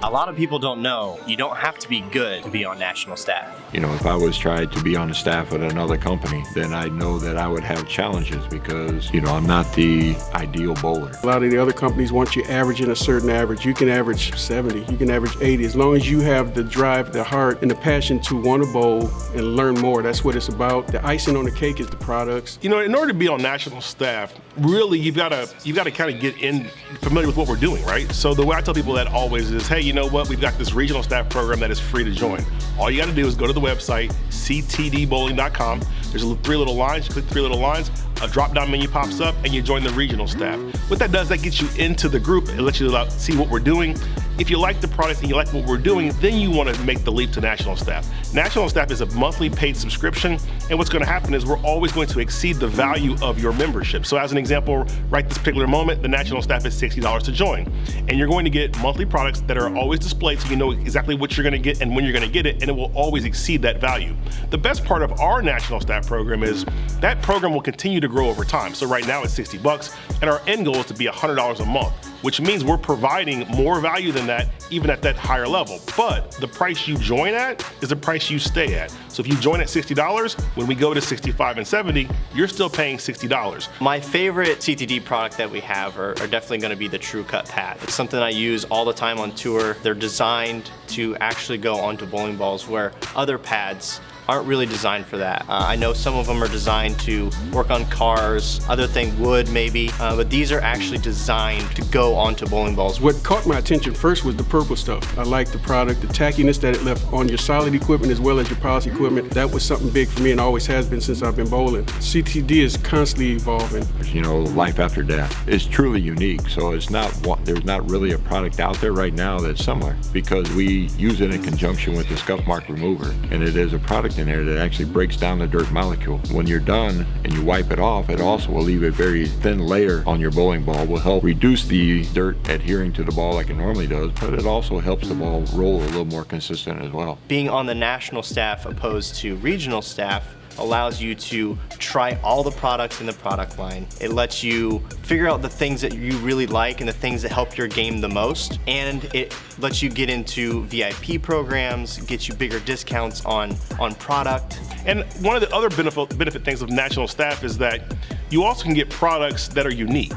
A lot of people don't know you don't have to be good to be on national staff. You know, if I was tried to be on the staff at another company, then I know that I would have challenges because, you know, I'm not the ideal bowler. A lot of the other companies want you averaging a certain average. You can average 70, you can average 80. As long as you have the drive, the heart, and the passion to want to bowl and learn more, that's what it's about. The icing on the cake is the products. You know, in order to be on national staff, really you've got to you've got to kind of get in familiar with what we're doing, right? So the way I tell people that always is, hey, you know what? We've got this regional staff program that is free to join. All you got to do is go to the website ctdbowling.com. There's three little lines. You click three little lines a drop-down menu pops up and you join the regional staff. What that does, that gets you into the group. It lets you see what we're doing. If you like the product and you like what we're doing, then you want to make the leap to national staff. National staff is a monthly paid subscription, and what's going to happen is we're always going to exceed the value of your membership. So as an example, right this particular moment, the national staff is $60 to join. And you're going to get monthly products that are always displayed so you know exactly what you're going to get and when you're going to get it, and it will always exceed that value. The best part of our national staff program is that program will continue to grow over time. So right now it's 60 bucks, and our end goal is to be $100 a month, which means we're providing more value than that even at that higher level. But the price you join at is the price you stay at. So if you join at $60, when we go to 65 and 70, you're still paying $60. My favorite CTD product that we have are, are definitely gonna be the True Cut pad. It's something I use all the time on tour. They're designed to actually go onto bowling balls where other pads aren't really designed for that. Uh, I know some of them are designed to work on cars, other thing wood maybe, uh, but these are actually designed to go onto bowling balls. What caught my attention first was the purple stuff. I like the product, the tackiness that it left on your solid equipment as well as your policy equipment. That was something big for me and always has been since I've been bowling. CTD is constantly evolving. You know, life after death is truly unique. So it's not, there's not really a product out there right now that's similar because we use it in conjunction with the scuff mark remover. And it is a product in there that actually breaks down the dirt molecule. When you're done and you wipe it off, it also will leave a very thin layer on your bowling ball, will help reduce the dirt adhering to the ball like it normally does, but it also helps the ball roll a little more consistent as well. Being on the national staff opposed to regional staff, allows you to try all the products in the product line. It lets you figure out the things that you really like and the things that help your game the most. And it lets you get into VIP programs, get you bigger discounts on, on product. And one of the other benefit, benefit things of national staff is that you also can get products that are unique.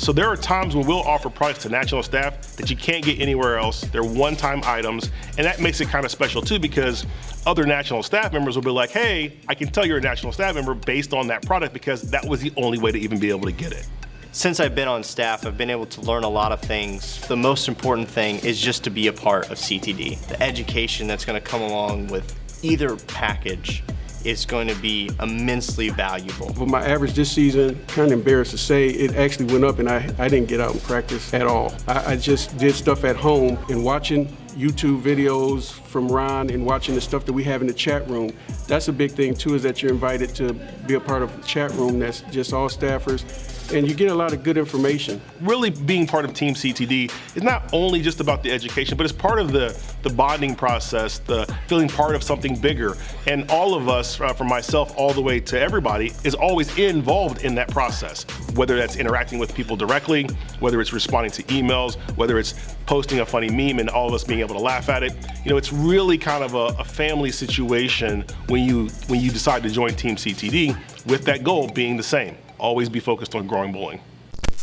So there are times when we'll offer products to national staff that you can't get anywhere else. They're one-time items, and that makes it kind of special too because other national staff members will be like, hey, I can tell you're a national staff member based on that product because that was the only way to even be able to get it. Since I've been on staff, I've been able to learn a lot of things. The most important thing is just to be a part of CTD. The education that's gonna come along with either package is going to be immensely valuable. For my average this season, kind of embarrassed to say, it actually went up and I, I didn't get out and practice at all. I, I just did stuff at home and watching YouTube videos from Ron and watching the stuff that we have in the chat room. That's a big thing too, is that you're invited to be a part of the chat room that's just all staffers and you get a lot of good information. Really being part of Team CTD is not only just about the education, but it's part of the, the bonding process, the feeling part of something bigger. And all of us, uh, from myself all the way to everybody, is always involved in that process. Whether that's interacting with people directly, whether it's responding to emails, whether it's posting a funny meme and all of us being able to laugh at it. You know, it's really kind of a, a family situation when you, when you decide to join Team CTD with that goal being the same always be focused on growing bowling.